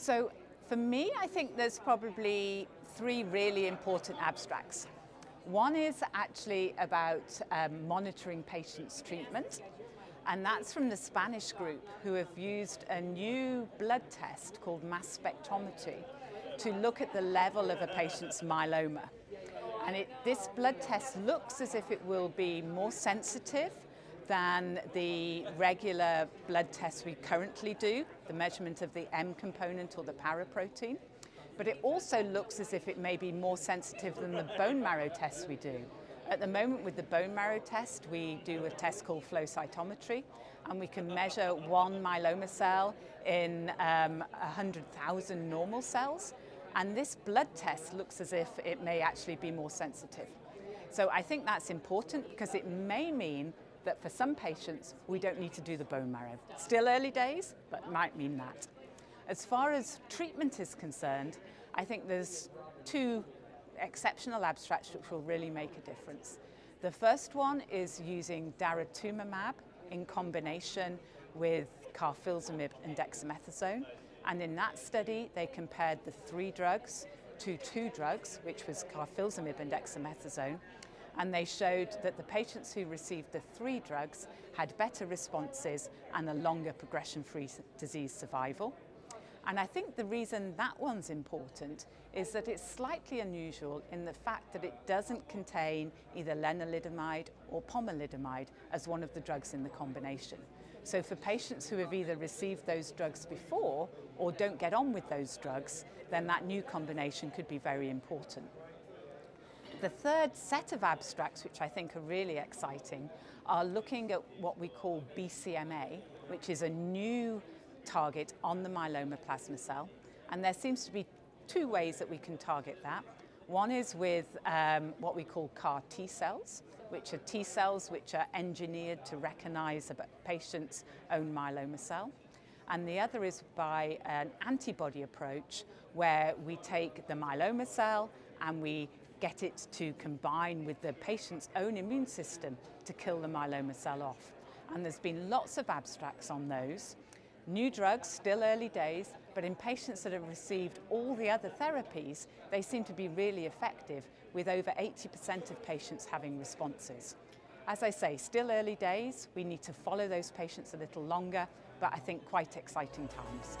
So for me, I think there's probably three really important abstracts. One is actually about um, monitoring patients' treatment, and that's from the Spanish group who have used a new blood test called mass spectrometry to look at the level of a patient's myeloma. And it, this blood test looks as if it will be more sensitive than the regular blood tests we currently do, the measurement of the M component or the paraprotein. But it also looks as if it may be more sensitive than the bone marrow tests we do. At the moment with the bone marrow test, we do a test called flow cytometry, and we can measure one myeloma cell in um, 100,000 normal cells. And this blood test looks as if it may actually be more sensitive. So I think that's important because it may mean that for some patients, we don't need to do the bone marrow. Still early days, but might mean that. As far as treatment is concerned, I think there's two exceptional abstracts which will really make a difference. The first one is using daratumumab in combination with carfilzomib and dexamethasone. And in that study, they compared the three drugs to two drugs, which was carfilzomib and dexamethasone, and they showed that the patients who received the three drugs had better responses and a longer progression-free disease survival. And I think the reason that one's important is that it's slightly unusual in the fact that it doesn't contain either lenalidomide or pomalidomide as one of the drugs in the combination. So for patients who have either received those drugs before or don't get on with those drugs, then that new combination could be very important. The third set of abstracts, which I think are really exciting, are looking at what we call BCMA, which is a new target on the myeloma plasma cell. And there seems to be two ways that we can target that. One is with um, what we call CAR T cells, which are T cells which are engineered to recognize a patient's own myeloma cell. And the other is by an antibody approach where we take the myeloma cell and we get it to combine with the patient's own immune system to kill the myeloma cell off. And there's been lots of abstracts on those. New drugs, still early days, but in patients that have received all the other therapies, they seem to be really effective with over 80% of patients having responses. As I say, still early days, we need to follow those patients a little longer, but I think quite exciting times.